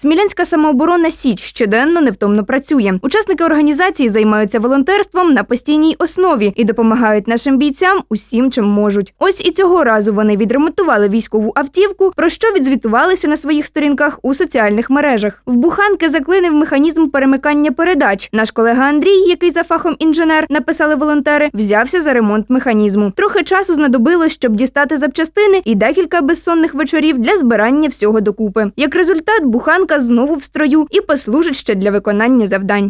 Смілянська самооборона Січ щоденно невтомно працює. Учасники організації займаються волонтерством на постійній основі і допомагають нашим бійцям усім, чим можуть. Ось і цього разу вони відремонтували військову автівку, про що відзвітувалися на своїх сторінках у соціальних мережах. В буханки заклинив механізм перемикання передач. Наш колега Андрій, який за фахом інженер, написали волонтери, взявся за ремонт механізму. Трохи часу знадобилось, щоб дістати запчастини, і декілька безсонних вечорів для збирання всього докупи. Як результат, буханка знову в строю і послужить ще для виконання завдань.